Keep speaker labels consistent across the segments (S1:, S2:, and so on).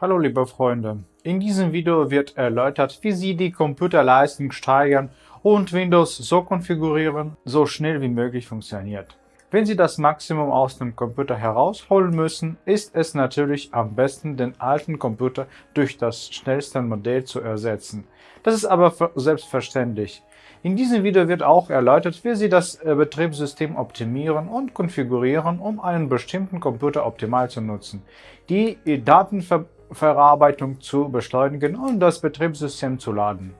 S1: Hallo liebe Freunde, in diesem Video wird erläutert, wie Sie die Computerleistung steigern und Windows so konfigurieren, so schnell wie möglich funktioniert. Wenn Sie das Maximum aus dem Computer herausholen müssen, ist es natürlich am besten, den alten Computer durch das schnellste Modell zu ersetzen. Das ist aber selbstverständlich. In diesem Video wird auch erläutert, wie Sie das äh, Betriebssystem optimieren und konfigurieren, um einen bestimmten Computer optimal zu nutzen. Die Datenver Verarbeitung zu beschleunigen und das Betriebssystem zu laden.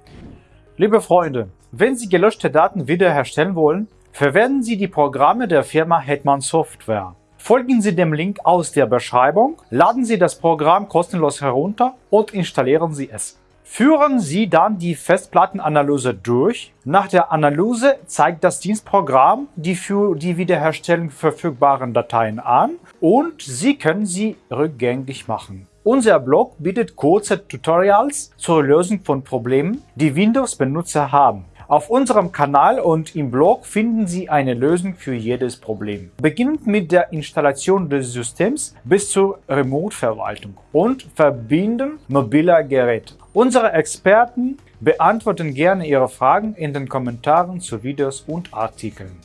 S1: Liebe Freunde, wenn Sie gelöschte Daten wiederherstellen wollen, verwenden Sie die Programme der Firma Hetman Software. Folgen Sie dem Link aus der Beschreibung, laden Sie das Programm kostenlos herunter und installieren Sie es. Führen Sie dann die Festplattenanalyse durch. Nach der Analyse zeigt das Dienstprogramm die für die Wiederherstellung verfügbaren Dateien an und Sie können sie rückgängig machen. Unser Blog bietet kurze Tutorials zur Lösung von Problemen, die Windows-Benutzer haben. Auf unserem Kanal und im Blog finden Sie eine Lösung für jedes Problem. Beginnend mit der Installation des Systems bis zur Remote-Verwaltung und Verbinden mobiler Geräte. Unsere Experten beantworten gerne Ihre Fragen in den Kommentaren zu Videos und Artikeln.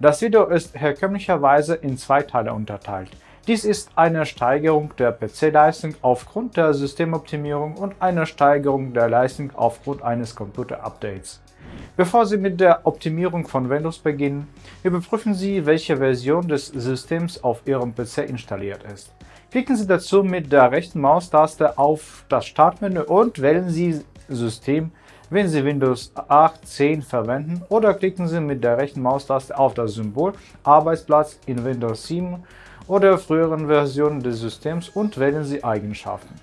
S1: Das Video ist herkömmlicherweise in zwei Teile unterteilt. Dies ist eine Steigerung der PC-Leistung aufgrund der Systemoptimierung und eine Steigerung der Leistung aufgrund eines Computer-Updates. Bevor Sie mit der Optimierung von Windows beginnen, überprüfen Sie, welche Version des Systems auf Ihrem PC installiert ist. Klicken Sie dazu mit der rechten Maustaste auf das Startmenü und wählen Sie System, wenn Sie Windows 8, 10 verwenden oder klicken Sie mit der rechten Maustaste auf das Symbol Arbeitsplatz in Windows 7 oder früheren Versionen des Systems und wählen Sie Eigenschaften.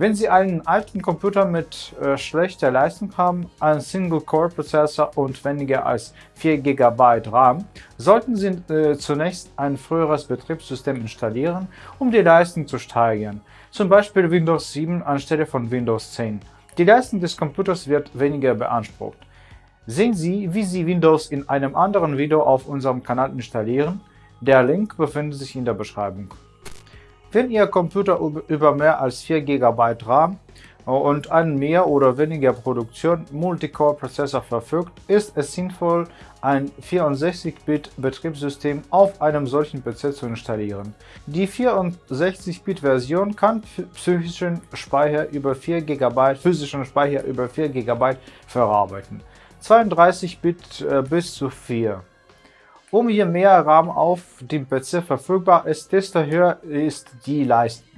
S1: Wenn Sie einen alten Computer mit äh, schlechter Leistung haben, einen Single-Core-Prozessor und weniger als 4 GB RAM, sollten Sie äh, zunächst ein früheres Betriebssystem installieren, um die Leistung zu steigern, zum Beispiel Windows 7 anstelle von Windows 10. Die Leistung des Computers wird weniger beansprucht. Sehen Sie, wie Sie Windows in einem anderen Video auf unserem Kanal installieren. Der Link befindet sich in der Beschreibung. Wenn Ihr Computer über mehr als 4 GB RAM und einen mehr oder weniger Produktion Multicore-Prozessor verfügt, ist es sinnvoll, ein 64-Bit-Betriebssystem auf einem solchen PC zu installieren. Die 64-Bit-Version kann psychischen Speicher über 4 GB, physischen Speicher über 4 GB verarbeiten. 32 Bit äh, bis zu 4. Um je mehr RAM auf dem PC verfügbar ist, desto höher ist die Leistung.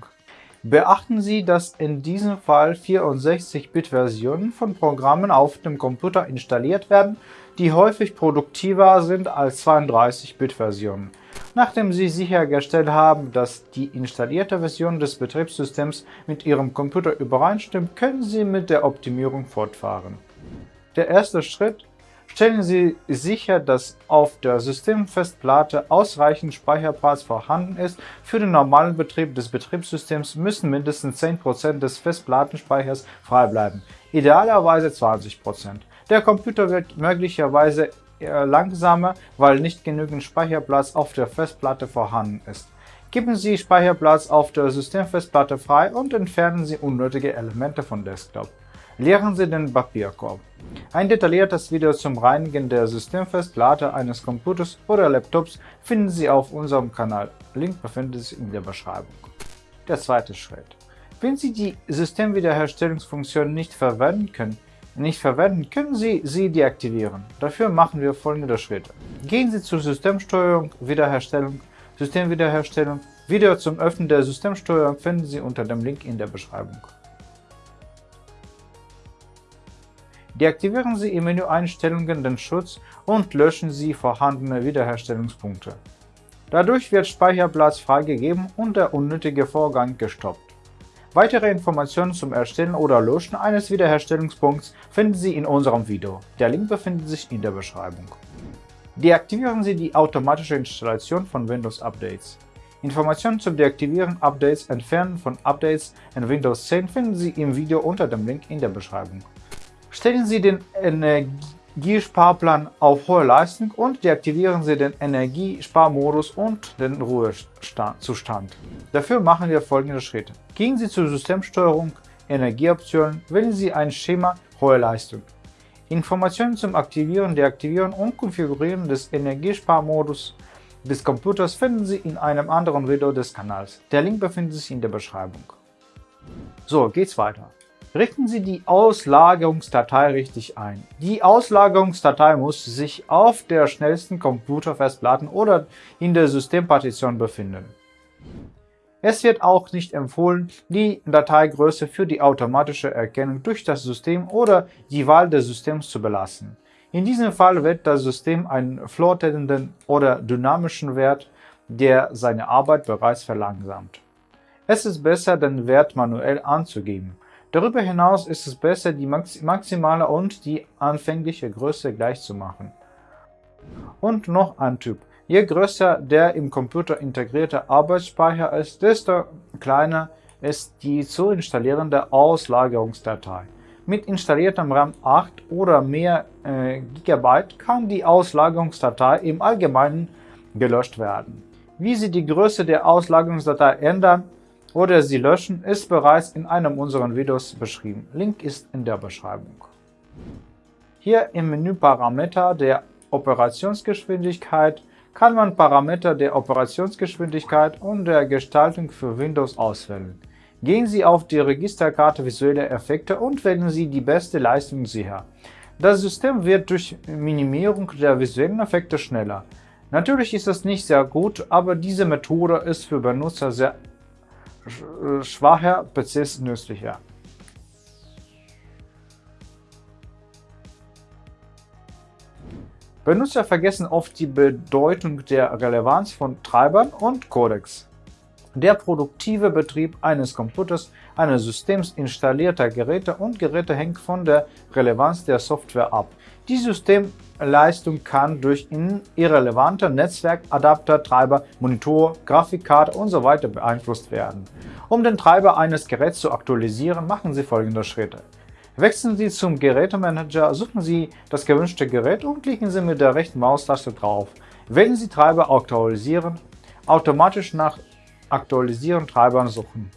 S1: Beachten Sie, dass in diesem Fall 64-Bit-Versionen von Programmen auf dem Computer installiert werden, die häufig produktiver sind als 32-Bit-Versionen. Nachdem Sie sichergestellt haben, dass die installierte Version des Betriebssystems mit Ihrem Computer übereinstimmt, können Sie mit der Optimierung fortfahren. Der erste Schritt Stellen Sie sicher, dass auf der Systemfestplatte ausreichend Speicherplatz vorhanden ist. Für den normalen Betrieb des Betriebssystems müssen mindestens 10% des Festplattenspeichers frei bleiben, idealerweise 20%. Der Computer wird möglicherweise langsamer, weil nicht genügend Speicherplatz auf der Festplatte vorhanden ist. Geben Sie Speicherplatz auf der Systemfestplatte frei und entfernen Sie unnötige Elemente von Desktop. Leeren Sie den Papierkorb. Ein detailliertes Video zum Reinigen der Systemfestplatte eines Computers oder Laptops finden Sie auf unserem Kanal. Link befindet sich in der Beschreibung. Der zweite Schritt. Wenn Sie die Systemwiederherstellungsfunktion nicht verwenden können, nicht verwenden, können Sie sie deaktivieren. Dafür machen wir folgende Schritte. Gehen Sie zur Systemsteuerung, Wiederherstellung, Systemwiederherstellung. Video zum Öffnen der Systemsteuerung finden Sie unter dem Link in der Beschreibung. Deaktivieren Sie im Menü Einstellungen den Schutz und löschen Sie vorhandene Wiederherstellungspunkte. Dadurch wird Speicherplatz freigegeben und der unnötige Vorgang gestoppt. Weitere Informationen zum Erstellen oder Löschen eines Wiederherstellungspunkts finden Sie in unserem Video. Der Link befindet sich in der Beschreibung. Deaktivieren Sie die automatische Installation von Windows Updates. Informationen zum Deaktivieren, Updates, Entfernen von Updates in Windows 10 finden Sie im Video unter dem Link in der Beschreibung. Stellen Sie den Energiesparplan auf hohe Leistung und deaktivieren Sie den Energiesparmodus und den Ruhezustand. Dafür machen wir folgende Schritte. Gehen Sie zur Systemsteuerung, Energieoptionen, wählen Sie ein Schema Hohe Leistung. Informationen zum Aktivieren, Deaktivieren und Konfigurieren des Energiesparmodus des Computers finden Sie in einem anderen Video des Kanals. Der Link befindet sich in der Beschreibung. So, geht's weiter. Richten Sie die Auslagerungsdatei richtig ein. Die Auslagerungsdatei muss sich auf der schnellsten Computerfestplatte oder in der Systempartition befinden. Es wird auch nicht empfohlen, die Dateigröße für die automatische Erkennung durch das System oder die Wahl des Systems zu belassen. In diesem Fall wird das System einen floatenden oder dynamischen Wert, der seine Arbeit bereits verlangsamt. Es ist besser, den Wert manuell anzugeben. Darüber hinaus ist es besser, die maximale und die anfängliche Größe gleich zu machen. Und noch ein Typ. Je größer der im Computer integrierte Arbeitsspeicher ist, desto kleiner ist die zu installierende Auslagerungsdatei. Mit installiertem RAM 8 oder mehr äh, GB kann die Auslagerungsdatei im Allgemeinen gelöscht werden. Wie Sie die Größe der Auslagerungsdatei ändern, oder sie löschen, ist bereits in einem unserer Videos beschrieben. Link ist in der Beschreibung. Hier im Menü Parameter der Operationsgeschwindigkeit kann man Parameter der Operationsgeschwindigkeit und der Gestaltung für Windows auswählen. Gehen Sie auf die Registerkarte Visuelle Effekte und wählen Sie die beste Leistung sicher. Das System wird durch Minimierung der visuellen Effekte schneller. Natürlich ist es nicht sehr gut, aber diese Methode ist für Benutzer sehr schwacher PCs nützlicher. Benutzer vergessen oft die Bedeutung der Relevanz von Treibern und Codecs. Der produktive Betrieb eines Computers, eines Systems installierter Geräte und Geräte hängt von der Relevanz der Software ab. Die Systemleistung kann durch irrelevante Netzwerkadapter, Treiber, Monitor, Grafikkarte usw. So beeinflusst werden. Um den Treiber eines Geräts zu aktualisieren, machen Sie folgende Schritte. Wechseln Sie zum Gerätemanager, suchen Sie das gewünschte Gerät und klicken Sie mit der rechten Maustaste drauf. Wählen Sie Treiber aktualisieren, automatisch nach Aktualisieren Treibern suchen.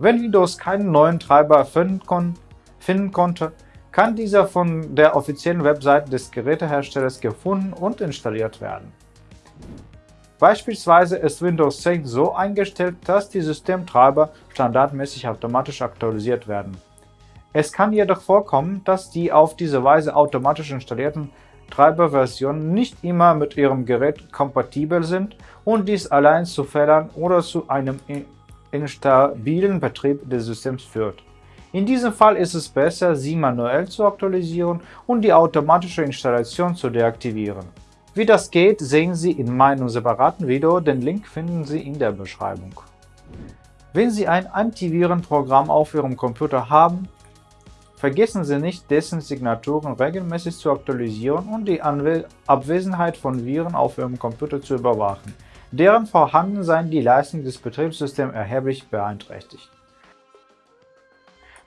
S1: Wenn Windows keinen neuen Treiber finden, kon finden konnte, kann dieser von der offiziellen Webseite des Geräteherstellers gefunden und installiert werden. Beispielsweise ist Windows 10 so eingestellt, dass die Systemtreiber standardmäßig automatisch aktualisiert werden. Es kann jedoch vorkommen, dass die auf diese Weise automatisch installierten Treiberversionen nicht immer mit Ihrem Gerät kompatibel sind und dies allein zu Fehlern oder zu einem instabilen Betrieb des Systems führt. In diesem Fall ist es besser, sie manuell zu aktualisieren und die automatische Installation zu deaktivieren. Wie das geht, sehen Sie in meinem separaten Video, den Link finden Sie in der Beschreibung. Wenn Sie ein Antivirenprogramm auf Ihrem Computer haben, vergessen Sie nicht, dessen Signaturen regelmäßig zu aktualisieren und die Anwe Abwesenheit von Viren auf Ihrem Computer zu überwachen. Deren Vorhandensein die Leistung des Betriebssystems erheblich beeinträchtigt.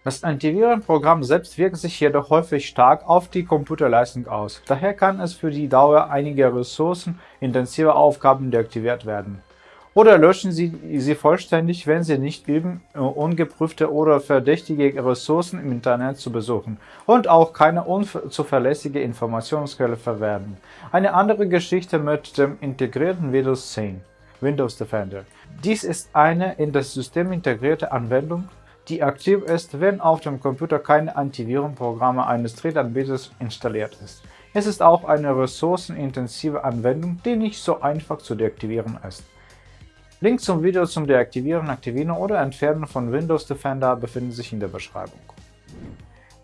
S1: Das Antivirenprogramm selbst wirkt sich jedoch häufig stark auf die Computerleistung aus, daher kann es für die Dauer einiger ressourcenintensiver Aufgaben deaktiviert werden. Oder löschen Sie sie vollständig, wenn Sie nicht üben, ungeprüfte oder verdächtige Ressourcen im Internet zu besuchen und auch keine unzuverlässige Informationsquelle verwenden. Eine andere Geschichte mit dem integrierten Windows 10 Windows Defender. Dies ist eine in das System integrierte Anwendung, die aktiv ist, wenn auf dem Computer keine Antivirenprogramme eines Drittanbieters installiert ist. Es ist auch eine ressourcenintensive Anwendung, die nicht so einfach zu deaktivieren ist. Link zum Video zum Deaktivieren, Aktivieren oder Entfernen von Windows Defender befinden sich in der Beschreibung.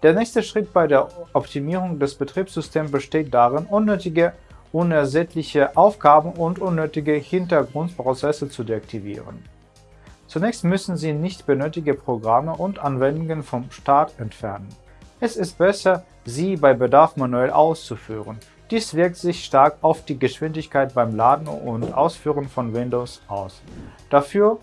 S1: Der nächste Schritt bei der Optimierung des Betriebssystems besteht darin, unnötige, unersättliche Aufgaben und unnötige Hintergrundprozesse zu deaktivieren. Zunächst müssen Sie nicht benötigte Programme und Anwendungen vom Start entfernen. Es ist besser, sie bei Bedarf manuell auszuführen. Dies wirkt sich stark auf die Geschwindigkeit beim Laden und Ausführen von Windows aus. Dafür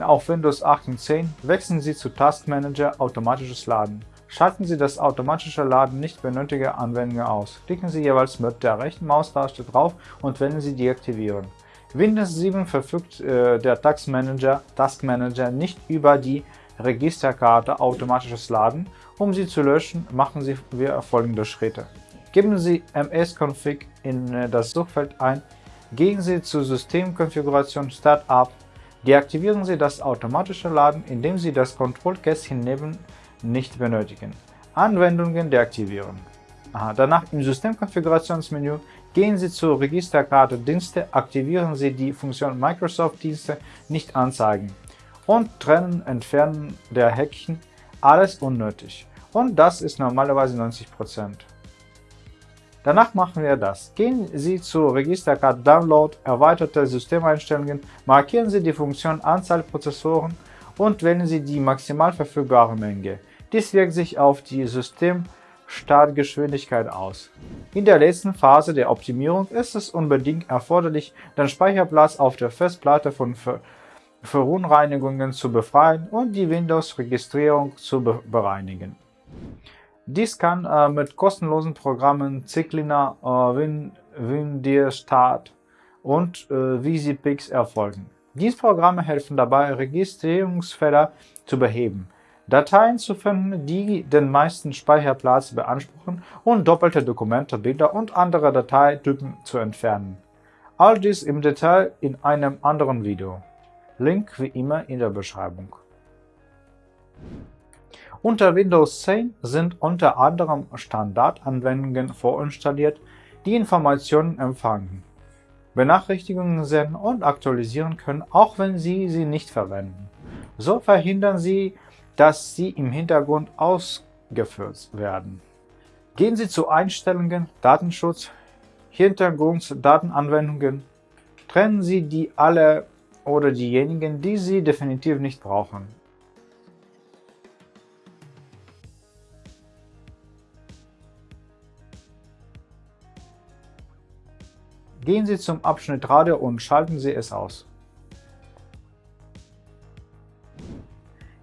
S1: auf Windows 8 und 10 wechseln Sie zu Task Manager Automatisches Laden. Schalten Sie das automatische Laden nicht benötigte Anwendungen aus. Klicken Sie jeweils mit der rechten Maustaste drauf und wählen Sie Deaktivieren. Windows 7 verfügt äh, der Task Manager, Task Manager nicht über die Registerkarte automatisches Laden. Um sie zu löschen, machen Sie folgende Schritte. Geben Sie msconfig in äh, das Suchfeld ein, gehen Sie zur Systemkonfiguration Startup, deaktivieren Sie das automatische Laden, indem Sie das Kontrollkästchen neben nicht benötigen. Anwendungen deaktivieren. Aha, danach im Systemkonfigurationsmenü gehen Sie zur Registerkarte Dienste, aktivieren Sie die Funktion Microsoft Dienste nicht anzeigen und trennen, entfernen der Häkchen, alles unnötig. Und das ist normalerweise 90%. Danach machen wir das. Gehen Sie zur Registerkarte Download, erweiterte Systemeinstellungen, markieren Sie die Funktion Anzahl Prozessoren und wählen Sie die maximal verfügbare Menge. Dies wirkt sich auf die Systemstartgeschwindigkeit aus. In der letzten Phase der Optimierung ist es unbedingt erforderlich, den Speicherplatz auf der Festplatte von Ver Verunreinigungen zu befreien und die Windows-Registrierung zu be bereinigen. Dies kann äh, mit kostenlosen Programmen Zyklina, äh, Win, WinDirStart und äh, VisiPix erfolgen. Diese Programme helfen dabei, Registrierungsfehler zu beheben, Dateien zu finden, die den meisten Speicherplatz beanspruchen und doppelte Dokumente, Bilder und andere Dateitypen zu entfernen. All dies im Detail in einem anderen Video. Link wie immer in der Beschreibung. Unter Windows 10 sind unter anderem Standardanwendungen vorinstalliert, die Informationen empfangen, Benachrichtigungen senden und aktualisieren können, auch wenn Sie sie nicht verwenden. So verhindern Sie, dass sie im Hintergrund ausgeführt werden. Gehen Sie zu Einstellungen, Datenschutz, Hintergrunddatenanwendungen, trennen Sie die alle oder diejenigen, die Sie definitiv nicht brauchen. Gehen Sie zum Abschnitt Radio und schalten Sie es aus.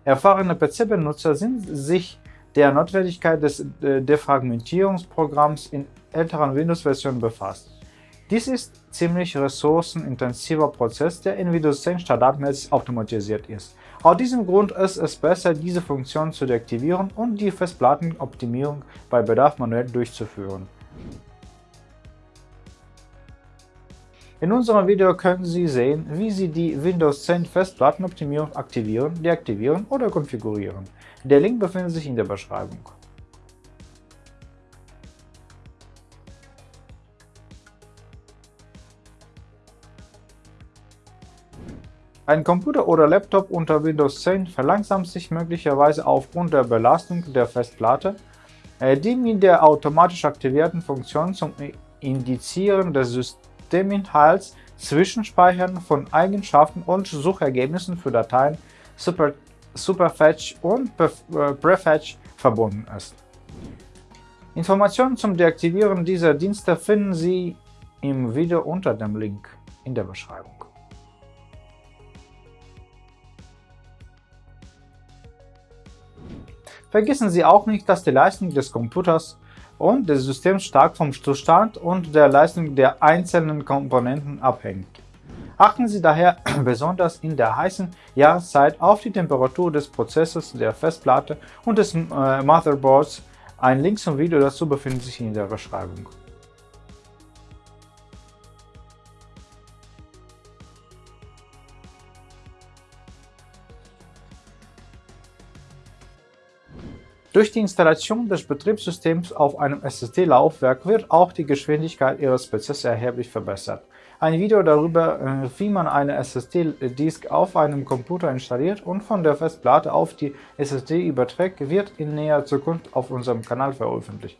S1: Erfahrene PC-Benutzer sind sich der Notwendigkeit des äh, Defragmentierungsprogramms in älteren Windows-Versionen befasst. Dies ist ziemlich ressourcenintensiver Prozess, der in Windows 10 standardmäßig automatisiert ist. Aus diesem Grund ist es besser, diese Funktion zu deaktivieren und die Festplattenoptimierung bei Bedarf manuell durchzuführen. In unserem Video können Sie sehen, wie Sie die Windows 10 Festplattenoptimierung aktivieren, deaktivieren oder konfigurieren. Der Link befindet sich in der Beschreibung. Ein Computer oder Laptop unter Windows 10 verlangsamt sich möglicherweise aufgrund der Belastung der Festplatte, äh, die mit der automatisch aktivierten Funktion zum Indizieren des Systems Systeminhalts, Zwischenspeichern von Eigenschaften und Suchergebnissen für Dateien Super, Superfetch und äh, Prefetch verbunden ist. Informationen zum Deaktivieren dieser Dienste finden Sie im Video unter dem Link in der Beschreibung. Vergessen Sie auch nicht, dass die Leistung des Computers und des Systems stark vom Zustand und der Leistung der einzelnen Komponenten abhängt. Achten Sie daher besonders in der heißen Jahreszeit auf die Temperatur des Prozessors der Festplatte und des äh, Motherboards. Ein Link zum Video dazu befindet sich in der Beschreibung. Durch die Installation des Betriebssystems auf einem SSD-Laufwerk wird auch die Geschwindigkeit Ihres PCs erheblich verbessert. Ein Video darüber, äh, wie man eine SSD-Disk auf einem Computer installiert und von der Festplatte auf die SSD überträgt, wird in näherer Zukunft auf unserem Kanal veröffentlicht.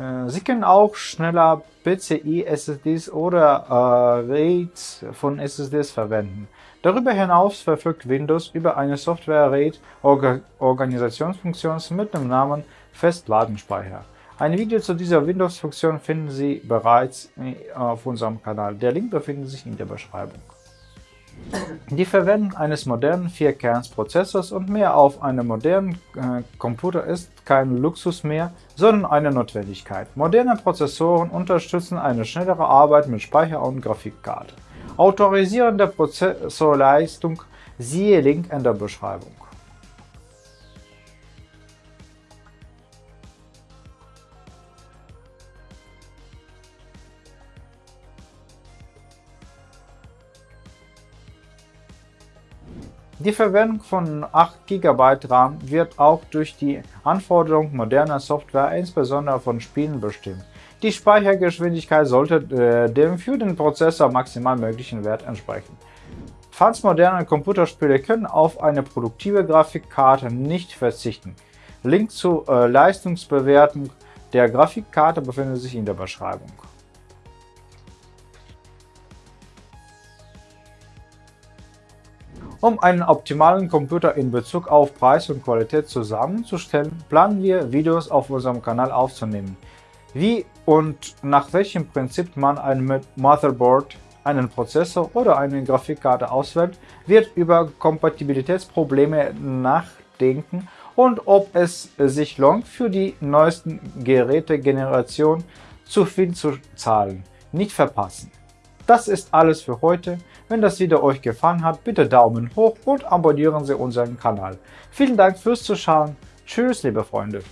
S1: Äh, Sie können auch schneller PCI-SSDs oder äh, RAIDs von SSDs verwenden. Darüber hinaus verfügt Windows über eine Software-RAID-Organisationsfunktion mit dem Namen Festladenspeicher. Ein Video zu dieser Windows-Funktion finden Sie bereits auf unserem Kanal. Der Link befindet sich in der Beschreibung. Die Verwendung eines modernen 4-Kerns-Prozessors und mehr auf einem modernen äh, Computer ist kein Luxus mehr, sondern eine Notwendigkeit. Moderne Prozessoren unterstützen eine schnellere Arbeit mit Speicher und Grafikkarte. Autorisieren der Prozessorleistung siehe Link in der Beschreibung. Die Verwendung von 8 GB RAM wird auch durch die Anforderungen moderner Software, insbesondere von Spielen, bestimmt. Die Speichergeschwindigkeit sollte äh, dem für den Prozessor maximal möglichen Wert entsprechen. Fans moderner Computerspiele können auf eine produktive Grafikkarte nicht verzichten. Link zur äh, Leistungsbewertung der Grafikkarte befindet sich in der Beschreibung. Um einen optimalen Computer in Bezug auf Preis und Qualität zusammenzustellen, planen wir, Videos auf unserem Kanal aufzunehmen. Wie und nach welchem Prinzip man ein Motherboard, einen Prozessor oder eine Grafikkarte auswählt, wird über Kompatibilitätsprobleme nachdenken und ob es sich lohnt, für die neuesten Gerätegeneration zu viel zu zahlen. Nicht verpassen! Das ist alles für heute. Wenn das Video euch gefallen hat, bitte Daumen hoch und abonnieren Sie unseren Kanal. Vielen Dank fürs Zuschauen. Tschüss, liebe Freunde.